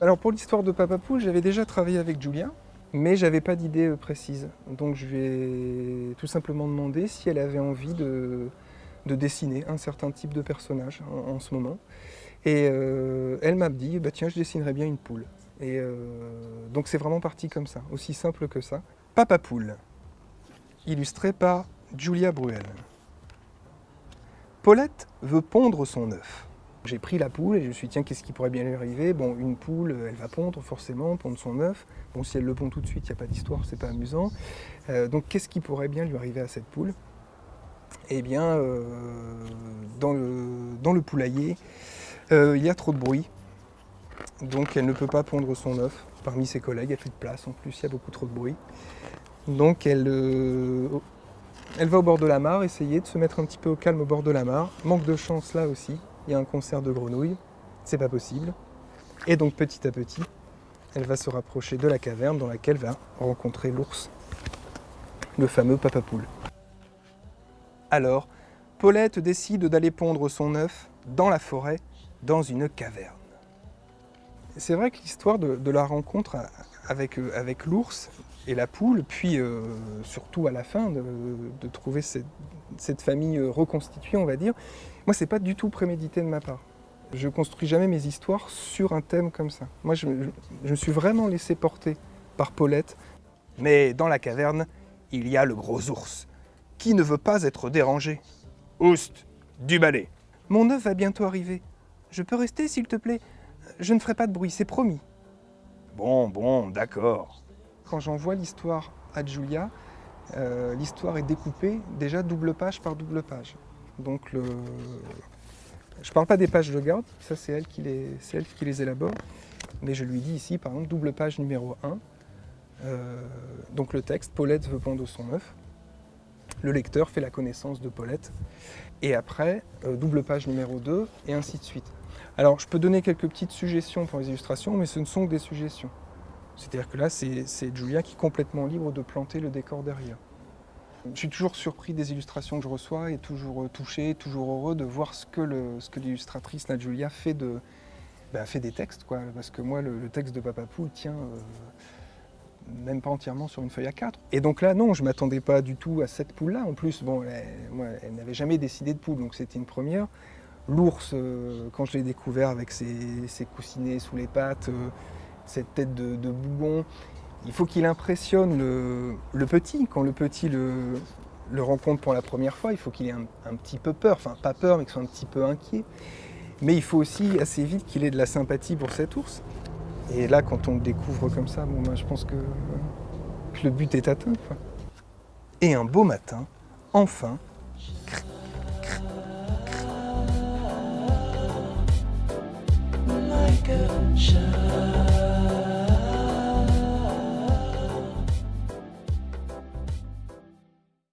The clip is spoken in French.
Alors pour l'histoire de Papa Poule, j'avais déjà travaillé avec Julia, mais j'avais pas d'idée euh, précise. Donc je lui ai tout simplement demandé si elle avait envie de, de dessiner un certain type de personnage en, en ce moment. Et euh, elle m'a dit, bah tiens, je dessinerais bien une poule. Et euh, donc c'est vraiment parti comme ça, aussi simple que ça. Papa Poule, illustré par Julia Bruel. Paulette veut pondre son œuf. J'ai pris la poule et je me suis dit, tiens, qu'est-ce qui pourrait bien lui arriver? Bon, une poule, elle va pondre forcément, pondre son œuf. Bon, si elle le pond tout de suite, il n'y a pas d'histoire, c'est pas amusant. Euh, donc, qu'est-ce qui pourrait bien lui arriver à cette poule? Eh bien, euh, dans, le, poulailler, euh, il y a trop de bruit. Donc, elle ne peut pas pondre son œuf parmi ses collègues. A plus de place en plus, il y a beaucoup trop de bruit. Donc, elle, euh, elle va au bord de la mare, essayer de se mettre un petit peu au calme au bord de la mare. Manque de chance là aussi il y a un concert de grenouilles, c'est pas possible. Et donc petit à petit, elle va se rapprocher de la caverne dans laquelle va rencontrer l'ours, le fameux papa poule. Alors, Paulette décide d'aller pondre son œuf dans la forêt, dans une caverne. C'est vrai que l'histoire de, la rencontre avec, euh, avec l'ours et la poule, puis euh, surtout à la fin de, trouver cette, cette famille euh, reconstituée, on va dire, moi, c'est pas du tout prémédité de ma part. Je construis jamais mes histoires sur un thème comme ça. Moi, je me suis vraiment laissé porter par Paulette. Mais dans la caverne, il y a le gros ours, qui ne veut pas être dérangé. Oust, du balai. Mon œuf va bientôt arriver. Je peux rester, s'il te plaît? Je ne ferai pas de bruit, c'est promis. Bon, bon, d'accord. Quand j'envoie l'histoire à Julia, euh, l'histoire est découpée déjà double page par double page. Donc le... je parle pas des pages de garde, ça c'est elle, qui les... elle qui les élabore, mais je lui dis ici par exemple double page numéro 1, euh, donc le texte, Paulette veut pondre son œuf, le lecteur fait la connaissance de Paulette, et après euh, double page numéro 2, et ainsi de suite. Alors je peux donner quelques petites suggestions pour les illustrations, mais ce ne sont que des suggestions. C'est-à-dire que là c'est Julia qui est complètement libre de planter le décor derrière. Je suis toujours surpris des illustrations que je reçois et toujours euh, touché, toujours heureux de voir ce que l'illustratrice Nat Julia fait, de, bah, fait des textes. Quoi. Parce que moi, le, texte de Papa Poule tient euh, même pas entièrement sur une feuille A4. Et donc là, non, je ne m'attendais pas du tout à cette poule-là. En plus, bon, elle, elle n'avait jamais décidé de poule, donc c'était une première. L'ours, euh, quand je l'ai découvert avec ses, ses coussinets sous les pattes, euh, cette tête de, bougon, il faut qu'il impressionne le, petit. Quand le petit le, rencontre pour la première fois, il faut qu'il ait un, petit peu peur, enfin pas peur, mais qu'il soit un petit peu inquiet. Mais il faut aussi assez vite qu'il ait de la sympathie pour cet ours. Et là, quand on le découvre comme ça, bon, ben, je pense que, le but est atteint. Et un beau matin, enfin, a child.